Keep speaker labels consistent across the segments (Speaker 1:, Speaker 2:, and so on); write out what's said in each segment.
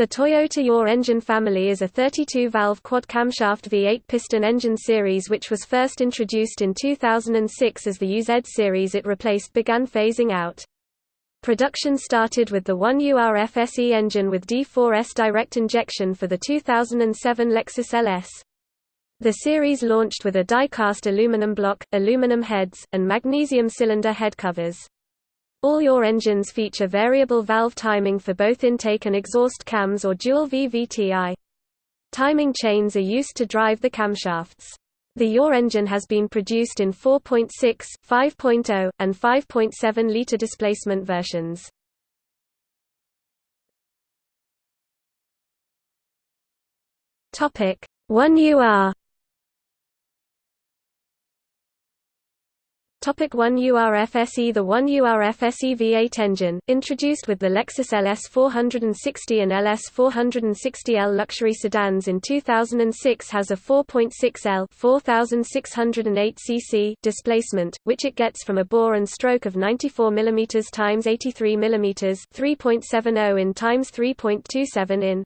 Speaker 1: The Toyota UR engine family is a 32-valve quad-camshaft V8 piston engine series which was first introduced in 2006 as the UZ series it replaced began phasing out. Production started with the 1UR FSE engine with D4S direct injection for the 2007 Lexus LS. The series launched with a die-cast aluminum block, aluminum heads, and magnesium cylinder head covers. All UR engines feature variable valve timing for both intake and exhaust cams or dual VVTi. Timing chains are used to drive the camshafts. The UR engine has been produced in 4.6, 5.0, and 5.7 liter displacement versions. Topic 1UR Topic 1 URFSE The 1 URFSE V8 engine, introduced with the Lexus LS 460 and LS 460L luxury sedans in 2006 has a 4.6L 4608 cc displacement, which it gets from a bore and stroke of 94 mm x 83 mm 3.70 in x 3.27 in.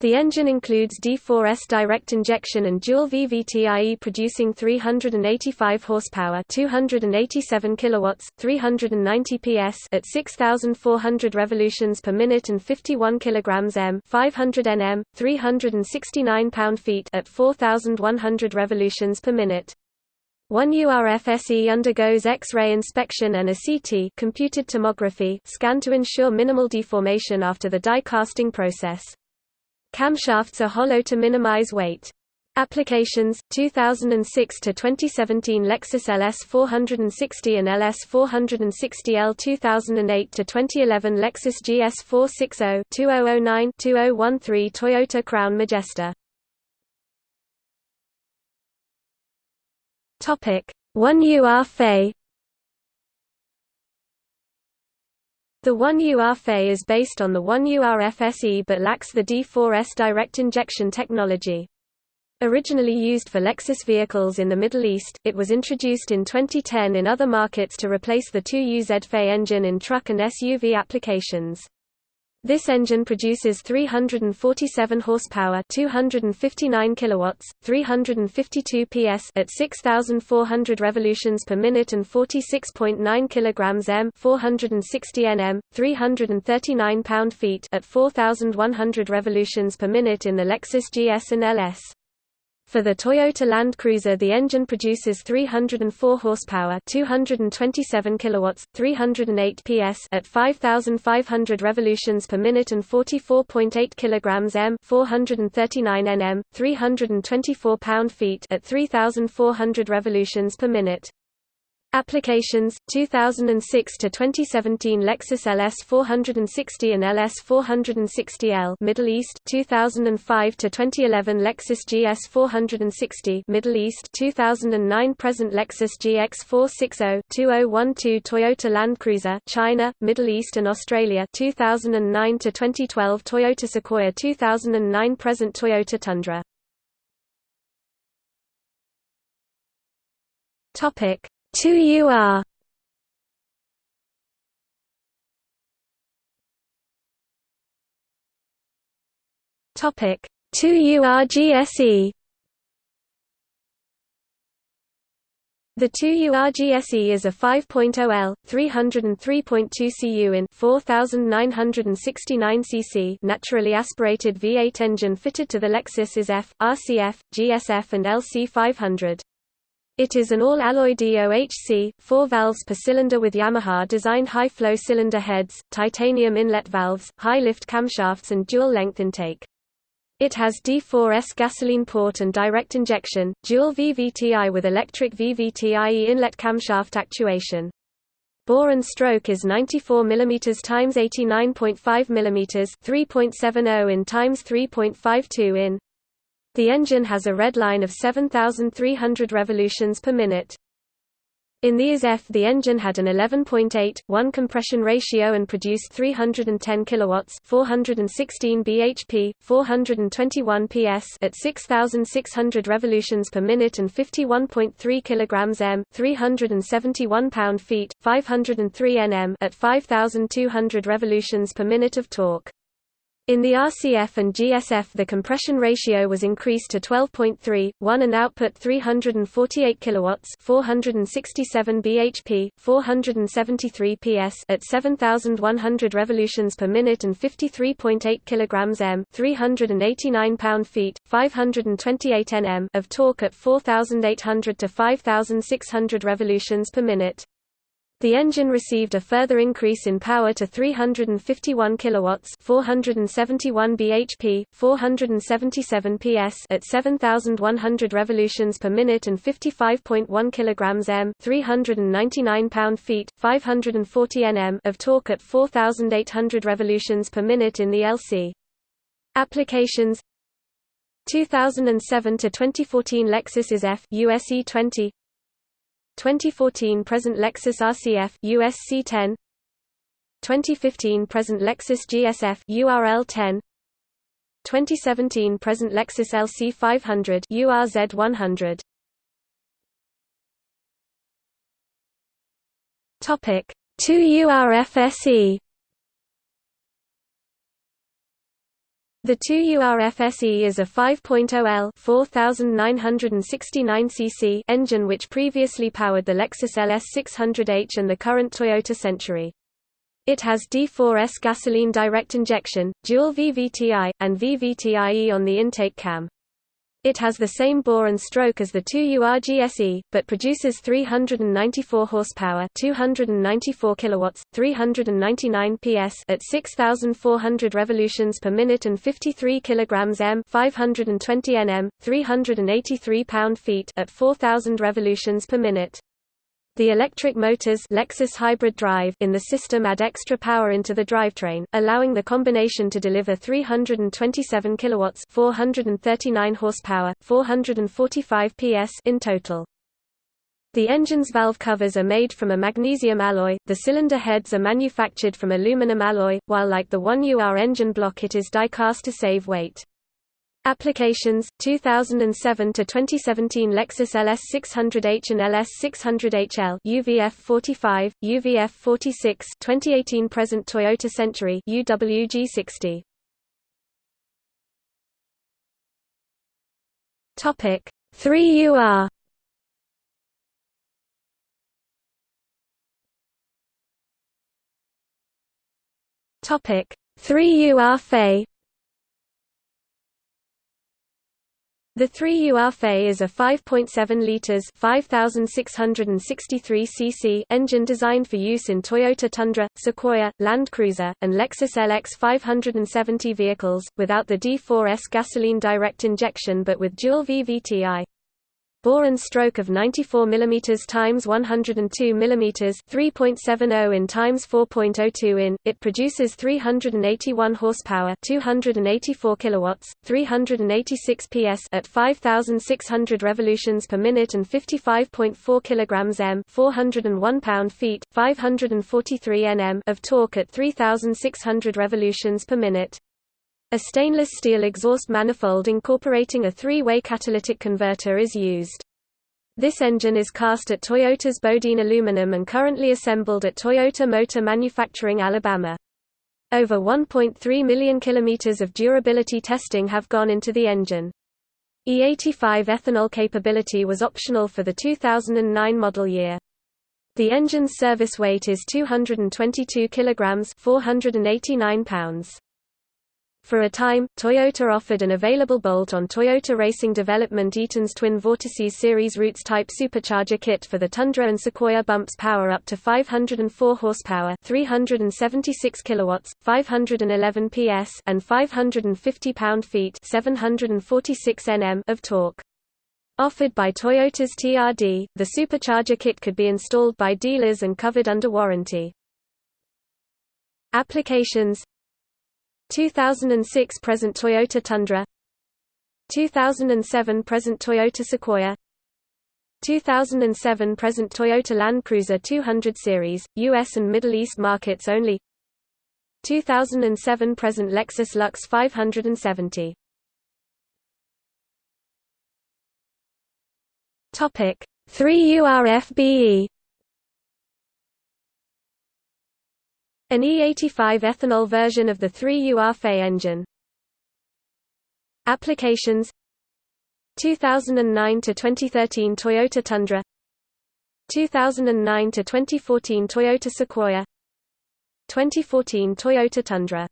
Speaker 1: The engine includes D4S direct injection and dual VVTIE producing 385 horsepower, 287 kilowatts, 390 PS at 6400 revolutions per minute and 51 kilograms m, 500 Nm, 369 pound-feet at 4100 revolutions per minute. One URFSE undergoes X-ray inspection and a CT computed tomography scan to ensure minimal deformation after the die casting process. Camshafts are hollow to minimize weight. Applications 2006 to 2017 Lexus LS 460 and LS 460L 2008 to 2011 Lexus GS 460 2009 2013 Toyota Crown Majesta. Topic. 1UR FE The 1UR FE is based on the 1UR FSE but lacks the D4S direct injection technology. Originally used for Lexus vehicles in the Middle East, it was introduced in 2010 in other markets to replace the 2UZ FE engine in truck and SUV applications. This engine produces 347 horsepower, 259 kilowatts, 352 PS at 6400 revolutions per minute and 46.9 kilograms m, 460 Nm, 339 pound-feet at 4100 revolutions per minute in the Lexus GS and LS. For the Toyota Land Cruiser the engine produces 304 horsepower 227 kilowatts, 308 PS at 5,500 revolutions per minute and 44.8 kilograms m 439 Nm, 324 pound-feet at 3,400 revolutions per minute. Applications 2006 to 2017 Lexus LS 460 and LS 460L Middle East 2005 to 2011 Lexus GS 460 Middle East 2009 present Lexus GX 460 2012 Toyota Land Cruiser China Middle East and Australia 2009 to 2012 Toyota Sequoia 2009 present Toyota Tundra. Topic 2UR Topic 2UR GSE The 2UR GSE is a 5.0L, 303.2 cu in 4,969 cc naturally aspirated V8 engine fitted to the Lexus IS-F, RCF, GSF and LC 500. It is an all-alloy DOHC, four valves per cylinder with Yamaha-designed high-flow cylinder heads, titanium inlet valves, high-lift camshafts and dual-length intake. It has D4S gasoline port and direct injection, dual VVTi with electric VVTIE inlet camshaft actuation. Bore and stroke is 94 mm x 89.5 mm 3.70 in x 3.52 in. The engine has a redline of 7,300 revolutions per minute. In the IS-F the engine had an 11.8, 1 compression ratio and produced 310 kilowatts 416 bhp, 421 ps at 6,600 revolutions per minute and 51.3 kilograms m 371 pound-feet, 503 nm at 5,200 revolutions per minute of torque. In the RCF and GSF the compression ratio was increased to 12.3, 1 and output 348 kilowatts, 467 bhp, 473 ps at 7100 revolutions per minute and 53.8 kilograms m, 389 pound-feet, 528 Nm of torque at 4800 to 5600 revolutions per minute. The engine received a further increase in power to 351 kilowatts, 471 bhp, 477 ps at 7100 revolutions per minute and 55.1 kilograms m, 399 pound-feet, 540 Nm of torque at 4800 revolutions per minute in the LC. Applications 2007 to 2014 Lexus IS-F USE 20 2014 present Lexus RCF USC 10 2015 present Lexus GSF URL 10 2017 present Lexus LC 500 URZ 100 Topic 2 URFSE The 2URFSE is a 5.0L 4969 cc engine which previously powered the Lexus LS 600H and the current Toyota Century. It has D4S gasoline direct injection, dual VVTi, and VVTIE on the intake cam. It has the same bore and stroke as the 2UR GSE, but produces 394 horsepower, 294 kilowatts, 399 PS at 6400 revolutions per minute and 53 kilograms m, 520 Nm, 383 pound-feet at 4000 revolutions per minute. The electric motors Lexus hybrid drive in the system add extra power into the drivetrain, allowing the combination to deliver 327 kilowatts, 439 horsepower, 445 PS in total. The engine's valve covers are made from a magnesium alloy, the cylinder heads are manufactured from aluminum alloy, while like the 1UR engine block it is die-cast to save weight. Applications 2007 to 2017 Lexus LS 600H and LS 600HL UVF 45 UVF 46 2018 present Toyota Century UWG 60 Topic 3UR Topic 3UR FE The 3UR FE is a 5.7 litres 5,663 cc engine designed for use in Toyota Tundra, Sequoia, Land Cruiser, and Lexus LX 570 vehicles, without the D4S gasoline direct injection but with dual VVTi. Bore and stroke of 94 mm times 102 mm 3.70 in times 4.02 in. It produces 381 horsepower, 284 kilowatts, 386 PS at 5600 revolutions per minute and 55.4 kilograms m, 401 pound-feet, 543 Nm of torque at 3600 revolutions per minute. A stainless steel exhaust manifold incorporating a three-way catalytic converter is used. This engine is cast at Toyota's Bodine Aluminum and currently assembled at Toyota Motor Manufacturing Alabama. Over 1.3 million kilometers of durability testing have gone into the engine. E85 ethanol capability was optional for the 2009 model year. The engine's service weight is 222 kilograms, 489 pounds. For a time, Toyota offered an available bolt-on Toyota Racing Development Eaton's twin vortices series Roots type supercharger kit for the Tundra and Sequoia bumps power up to 504 horsepower, 376 kilowatts, 511 PS, and 550 pound-feet, 746 Nm of torque. Offered by Toyota's TRD, the supercharger kit could be installed by dealers and covered under warranty. Applications 2006 present Toyota Tundra 2007 present Toyota Sequoia 2007 present Toyota Land Cruiser 200 series, US and Middle East markets only 2007 present Lexus LX 570 Topic 3 URFBE An E85 ethanol version of the 3UR FE engine. Applications. 2009 to 2013 Toyota Tundra. 2009 to 2014 Toyota Sequoia. 2014 Toyota Tundra